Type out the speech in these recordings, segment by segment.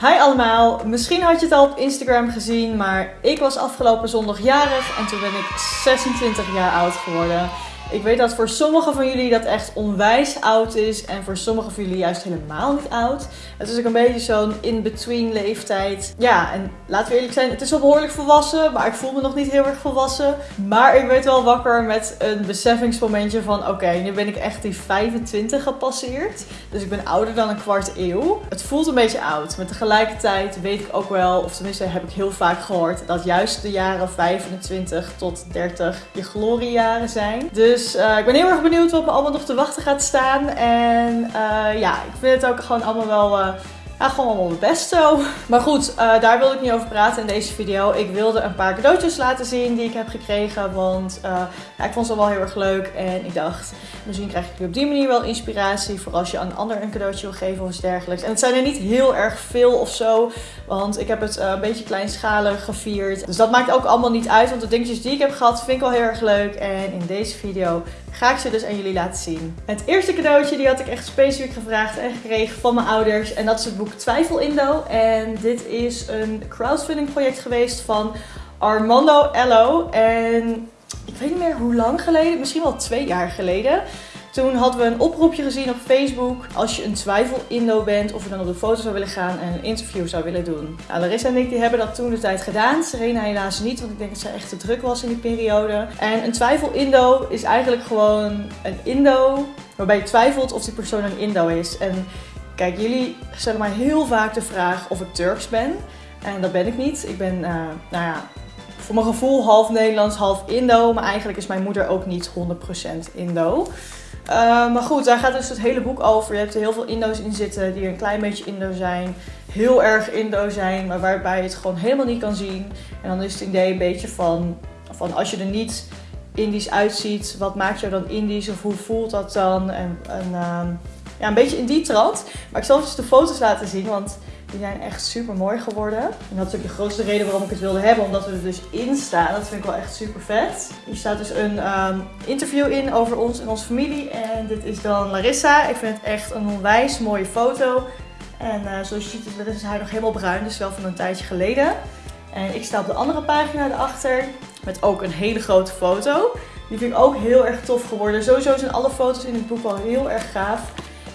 Hi allemaal, misschien had je het al op Instagram gezien, maar ik was afgelopen zondag jarig en toen ben ik 26 jaar oud geworden. Ik weet dat voor sommigen van jullie dat echt onwijs oud is. En voor sommigen van jullie juist helemaal niet oud. Het is ook een beetje zo'n in-between leeftijd. Ja, en laten we eerlijk zijn, het is wel behoorlijk volwassen. Maar ik voel me nog niet heel erg volwassen. Maar ik werd wel wakker met een besefingsmomentje van... Oké, nu ben ik echt die 25 gepasseerd. Dus ik ben ouder dan een kwart eeuw. Het voelt een beetje oud. Maar tegelijkertijd weet ik ook wel, of tenminste heb ik heel vaak gehoord... dat juist de jaren 25 tot 30 je gloriejaren zijn. Dus dus uh, ik ben heel erg benieuwd wat me allemaal nog te wachten gaat staan. En uh, ja, ik vind het ook gewoon allemaal wel... Ja, gewoon allemaal best zo. Maar goed, uh, daar wil ik niet over praten in deze video. Ik wilde een paar cadeautjes laten zien die ik heb gekregen. Want uh, ja, ik vond ze wel heel erg leuk. En ik dacht, misschien krijg ik op die manier wel inspiratie. Voor als je aan een ander een cadeautje wil geven of iets dergelijks. En het zijn er niet heel erg veel of zo. Want ik heb het uh, een beetje kleinschalig gevierd. Dus dat maakt ook allemaal niet uit. Want de dingetjes die ik heb gehad vind ik wel heel erg leuk. En in deze video ga ik ze dus aan jullie laten zien. Het eerste cadeautje die had ik echt specifiek gevraagd en gekregen van mijn ouders. En dat is het boek Twijfel Indo. En dit is een crowdfunding project geweest van Armando Ello. En ik weet niet meer hoe lang geleden, misschien wel twee jaar geleden. Toen hadden we een oproepje gezien op Facebook. Als je een twijfel Indo bent, of je dan op de foto zou willen gaan en een interview zou willen doen. Nou, Larissa en ik die hebben dat toen de tijd gedaan. Serena helaas niet, want ik denk dat zij echt te druk was in die periode. En een twijfel Indo is eigenlijk gewoon een Indo waarbij je twijfelt of die persoon een Indo is. En kijk, jullie stellen mij heel vaak de vraag of ik Turks ben. En dat ben ik niet. Ik ben, uh, nou ja, voor mijn gevoel half Nederlands, half Indo. Maar eigenlijk is mijn moeder ook niet 100% Indo. Uh, maar goed, daar gaat dus het hele boek over. Je hebt er heel veel Indo's in zitten die een klein beetje Indo zijn. Heel erg Indo zijn, maar waarbij je het gewoon helemaal niet kan zien. En dan is het idee een beetje van, van als je er niet Indisch uitziet, wat maakt jou dan Indisch of hoe voelt dat dan? En, uh, ja, een beetje in die trant. Maar ik zal even de foto's laten zien, want die zijn echt super mooi geworden. En dat is ook de grootste reden waarom ik het wilde hebben, omdat we er dus in staan. Dat vind ik wel echt super vet. Hier staat dus een um, interview in over ons en onze familie. En dit is dan Larissa. Ik vind het echt een onwijs mooie foto. En uh, zoals je ziet is haar nog helemaal bruin, dus wel van een tijdje geleden. En ik sta op de andere pagina erachter met ook een hele grote foto. Die vind ik ook heel erg tof geworden. Sowieso zijn alle foto's in het boek wel heel erg gaaf.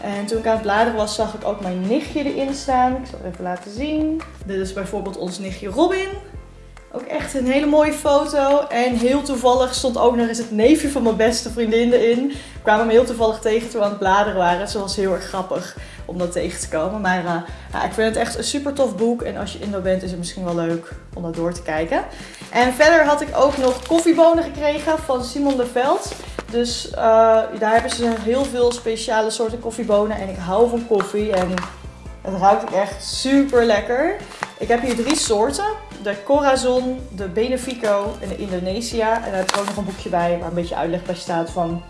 En toen ik aan het bladeren was, zag ik ook mijn nichtje erin staan. Ik zal het even laten zien. Dit is bijvoorbeeld ons nichtje Robin. Ook echt een hele mooie foto. En heel toevallig stond ook nog eens het neefje van mijn beste vriendin erin. We kwamen me heel toevallig tegen toen we aan het bladeren waren. Ze was heel erg grappig om dat tegen te komen. Maar uh, ja, ik vind het echt een super tof boek. En als je Indo bent is het misschien wel leuk om dat door te kijken. En verder had ik ook nog koffiebonen gekregen van Simon de Veld. Dus uh, daar hebben ze heel veel speciale soorten koffiebonen. En ik hou van koffie. En het ruikt echt super lekker. Ik heb hier drie soorten. De Corazon, de Benefico en de Indonesia. En daar heb ik ook nog een boekje bij waar een beetje uitleg bij staat van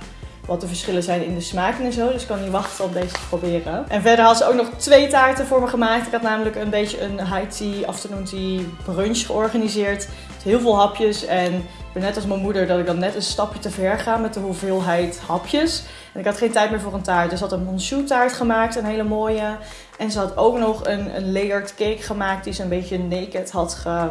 wat de verschillen zijn in de smaken en zo. Dus ik kan niet wachten om deze te proberen. En verder had ze ook nog twee taarten voor me gemaakt. Ik had namelijk een beetje een high tea, afternoon tea brunch georganiseerd. Heel veel hapjes en ik ben net als mijn moeder dat ik dan net een stapje te ver ga met de hoeveelheid hapjes. En ik had geen tijd meer voor een taart. Dus ze had een monchou taart gemaakt, een hele mooie. En ze had ook nog een, een layered cake gemaakt die ze een beetje naked had ge,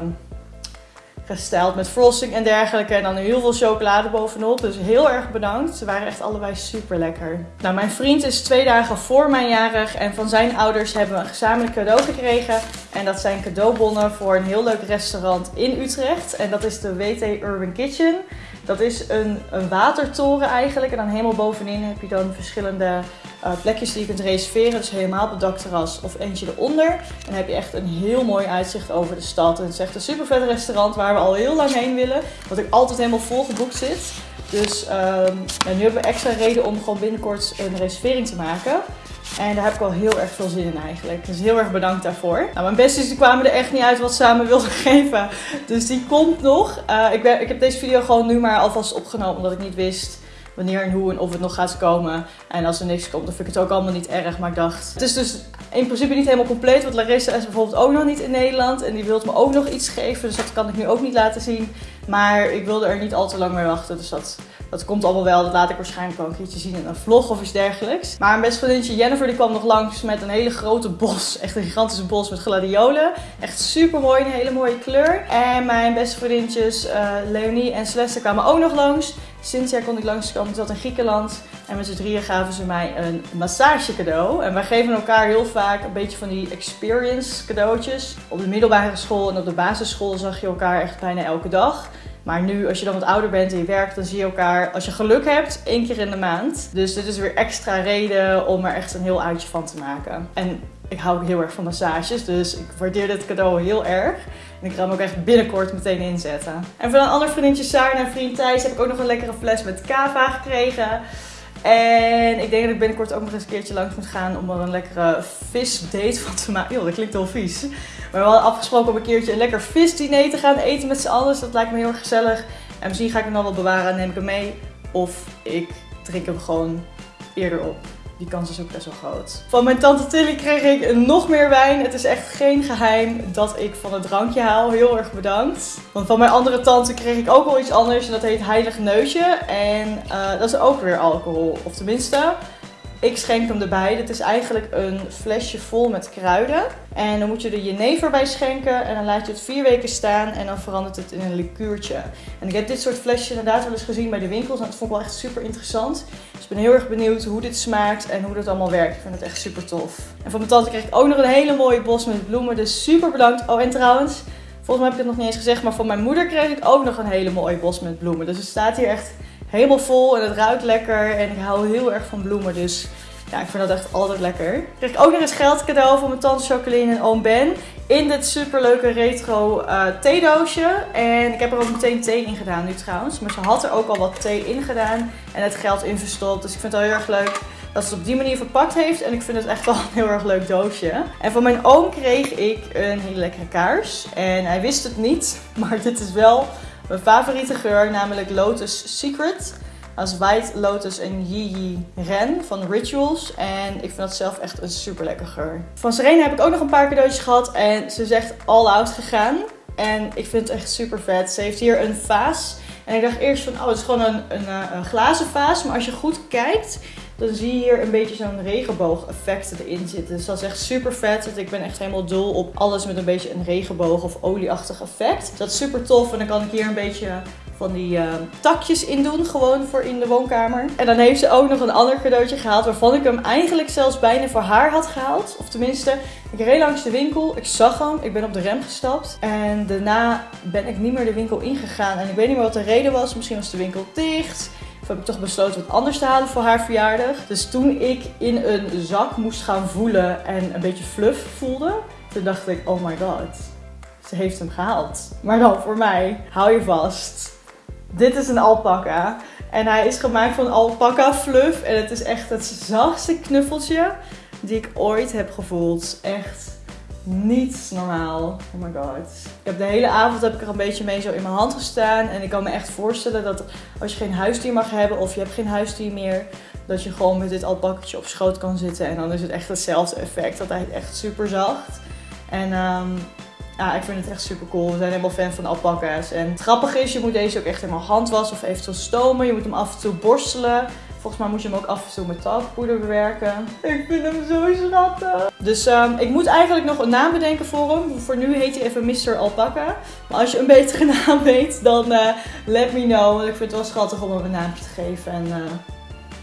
gesteld met frosting en dergelijke. En dan heel veel chocolade bovenop. Dus heel erg bedankt. Ze waren echt allebei super lekker. Nou, mijn vriend is twee dagen voor mijn jarig. En van zijn ouders hebben we een gezamenlijk cadeau gekregen. En dat zijn cadeaubonnen voor een heel leuk restaurant in Utrecht. En dat is de WT Urban Kitchen. Dat is een, een watertoren eigenlijk. En dan helemaal bovenin heb je dan verschillende uh, plekjes die je kunt reserveren. Dus helemaal op het dakterras of eentje eronder. Dan heb je echt een heel mooi uitzicht over de stad. En het is echt een super vet restaurant waar we al heel lang heen willen. Wat ik altijd helemaal vol geboekt zit. Dus um, nu hebben we extra reden om gewoon binnenkort een reservering te maken. En daar heb ik wel heel erg veel zin in eigenlijk. Dus heel erg bedankt daarvoor. Nou, mijn besties die kwamen er echt niet uit wat ze aan me wilden geven. Dus die komt nog. Uh, ik, ben, ik heb deze video gewoon nu maar alvast opgenomen omdat ik niet wist wanneer en hoe en of het nog gaat komen. En als er niks komt, dan vind ik het ook allemaal niet erg. Maar ik dacht, het is dus in principe niet helemaal compleet. Want Larissa is bijvoorbeeld ook nog niet in Nederland. En die wil me ook nog iets geven. Dus dat kan ik nu ook niet laten zien. Maar ik wilde er niet al te lang mee wachten. Dus dat Dat komt allemaal wel. Dat laat ik waarschijnlijk wel een keertje zien in een vlog of iets dergelijks. Maar mijn beste vriendinnetje Jennifer die kwam nog langs met een hele grote bos. Echt een gigantische bos met gladiolen. Echt super mooi. Een hele mooie kleur. En mijn beste vriendinnetjes uh, Leonie en Celeste kwamen ook nog langs. Cynthia kon ik langskomen. Zat in Griekenland. En met z'n drieën gaven ze mij een massage cadeau. En wij geven elkaar heel vaak een beetje van die experience cadeautjes. Op de middelbare school en op de basisschool zag je elkaar echt bijna elke dag. Maar nu, als je dan wat ouder bent en je werkt, dan zie je elkaar, als je geluk hebt, één keer in de maand. Dus dit is weer extra reden om er echt een heel uitje van te maken. En ik hou ook heel erg van massages, dus ik waardeer dit cadeau heel erg. En ik ga hem ook echt binnenkort meteen inzetten. En van een ander vriendinnetje Sarah en vriend Thijs heb ik ook nog een lekkere fles met kava gekregen. En ik denk dat ik binnenkort ook nog eens een keertje langs moet gaan om er een lekkere visdate van te maken. Joh, dat klinkt heel vies. Maar we hadden afgesproken om een keertje een lekker visdiner te gaan eten met z'n allen. Dus dat lijkt me heel erg gezellig. En misschien ga ik hem dan wel bewaren en neem ik hem mee. Of ik drink hem gewoon eerder op. Die kans is ook best wel groot. Van mijn tante Tilly kreeg ik nog meer wijn. Het is echt geen geheim dat ik van het drankje haal. Heel erg bedankt. Want van mijn andere tante kreeg ik ook wel iets anders. En dat heet Heilig Neusje. En uh, dat is ook weer alcohol. Of tenminste, ik schenk hem erbij. Dit is eigenlijk een flesje vol met kruiden. En dan moet je er jenever bij schenken. En dan laat je het vier weken staan. En dan verandert het in een liqueurtje. En ik heb dit soort flesjes inderdaad wel eens gezien bij de winkels. En dat vond ik wel echt super interessant. Dus ik ben heel erg benieuwd hoe dit smaakt en hoe dat allemaal werkt. Ik vind het echt super tof. En van mijn tante kreeg ik ook nog een hele mooie bos met bloemen. Dus super bedankt. Oh, en trouwens, volgens mij heb ik het nog niet eens gezegd. Maar van mijn moeder kreeg ik ook nog een hele mooie bos met bloemen. Dus het staat hier echt helemaal vol en het ruikt lekker. En ik hou heel erg van bloemen, dus ja, ik vind dat echt altijd lekker. Ik kreeg ook nog eens geld cadeau van mijn tante Jacqueline en oom Ben. In dit superleuke retro uh, theedoosje. En ik heb er ook meteen thee in gedaan nu trouwens. Maar ze had er ook al wat thee in gedaan en het geld in verstopt. Dus ik vind het wel heel erg leuk dat ze het op die manier verpakt heeft. En ik vind het echt wel een heel erg leuk doosje. En van mijn oom kreeg ik een hele lekkere kaars. En hij wist het niet, maar dit is wel mijn favoriete geur, namelijk Lotus Secret. Is White Lotus en Yi Ren van Rituals. En ik vind dat zelf echt een super lekker geur. Van Serena heb ik ook nog een paar cadeautjes gehad. En ze is echt all out gegaan. En ik vind het echt super vet. Ze heeft hier een vaas. En ik dacht eerst van, oh, het is gewoon een, een, eh, een glazen vaas. Maar als je goed kijkt, dan zie je hier een beetje zo'n regenboog-effect erin zitten. Dus dat is echt super vet. Want ik ben echt helemaal dol op alles met een beetje een regenboog of olieachtig effect. Dus dat is super tof. En dan kan ik hier een beetje van die uh, takjes in doen, gewoon voor in de woonkamer. En dan heeft ze ook nog een ander cadeautje gehaald, waarvan ik hem eigenlijk zelfs bijna voor haar had gehaald. Of tenminste, ik reed langs de winkel, ik zag hem, ik ben op de rem gestapt. En daarna ben ik niet meer de winkel ingegaan. En ik weet niet meer wat de reden was, misschien was de winkel dicht. Heb ik toch besloten wat anders te halen voor haar verjaardag. Dus toen ik in een zak moest gaan voelen en een beetje fluff voelde, toen dacht ik, oh my god. Ze heeft hem gehaald. Maar dan voor mij, hou je vast. Dit is een alpaca. En hij is gemaakt van alpaca fluff. En het is echt het zachtste knuffeltje die ik ooit heb gevoeld. Echt niet normaal. Oh my god. Ik heb de hele avond heb ik er een beetje mee zo in mijn hand gestaan. En ik kan me echt voorstellen dat als je geen huisdier mag hebben of je hebt geen huisdier meer, dat je gewoon met dit alpakketje op schoot kan zitten. En dan is het echt hetzelfde effect. Dat hij echt super zacht. En um, ja, ik vind het echt super cool. We zijn helemaal fan van alpaca's. En het grappige is, je moet deze ook echt helemaal handwassen of eventueel stomen. Je moet hem af en toe borstelen. Volgens mij moet je hem ook af en toe met talkpoeder bewerken. Ik vind hem zo schattig. Dus um, ik moet eigenlijk nog een naam bedenken voor hem. Voor nu heet hij even Mr. Alpaca. Maar als je een betere naam weet, dan uh, let me know. Want ik vind het wel schattig om hem een naamje te geven. En uh,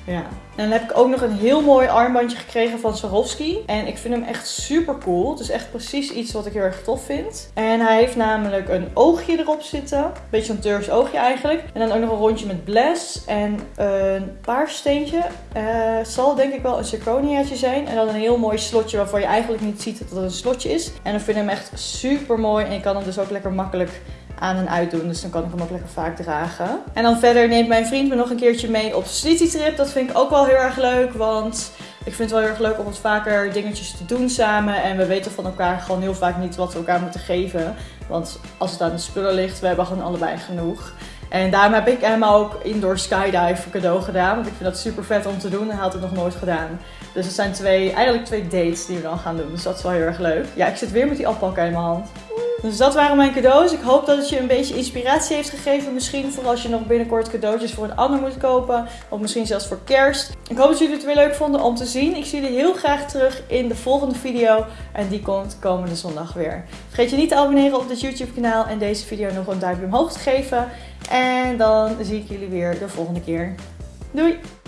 ja. En dan heb ik ook nog een heel mooi armbandje gekregen van Swarovski. En ik vind hem echt super cool. Het is echt precies iets wat ik heel erg tof vind. En hij heeft namelijk een oogje erop zitten. Beetje een Turks oogje eigenlijk. En dan ook nog een rondje met bles. En een paarsteentje. Uh, zal denk ik wel een zirconiaatje zijn. En dan een heel mooi slotje waarvan je eigenlijk niet ziet dat het een slotje is. En ik vind hem echt super mooi. En je kan hem dus ook lekker makkelijk aan en uitdoen. Dus dan kan ik hem ook lekker vaak dragen. En dan verder neemt mijn vriend me nog een keertje mee op City Trip. Dat vind ik ook wel heel erg leuk. Want ik vind het wel heel erg leuk om wat vaker dingetjes te doen samen. En we weten van elkaar gewoon heel vaak niet wat we elkaar moeten geven. Want als het aan de spullen ligt, we hebben gewoon allebei genoeg. En daarom heb ik hem ook indoor skydive cadeau gedaan. Want ik vind dat super vet om te doen. Hij had het nog nooit gedaan. Dus het zijn twee, eigenlijk twee dates die we dan gaan doen. Dus dat is wel heel erg leuk. Ja, ik zit weer met die alpaca in mijn hand. Dus dat waren mijn cadeaus. Ik hoop dat het je een beetje inspiratie heeft gegeven. Misschien voor als je nog binnenkort cadeautjes voor een ander moet kopen. Of misschien zelfs voor kerst. Ik hoop dat jullie het weer leuk vonden om te zien. Ik zie jullie heel graag terug in de volgende video. En die komt komende zondag weer. Vergeet je niet te abonneren op dit YouTube kanaal. En deze video nog een duimpje omhoog te geven. En dan zie ik jullie weer de volgende keer. Doei!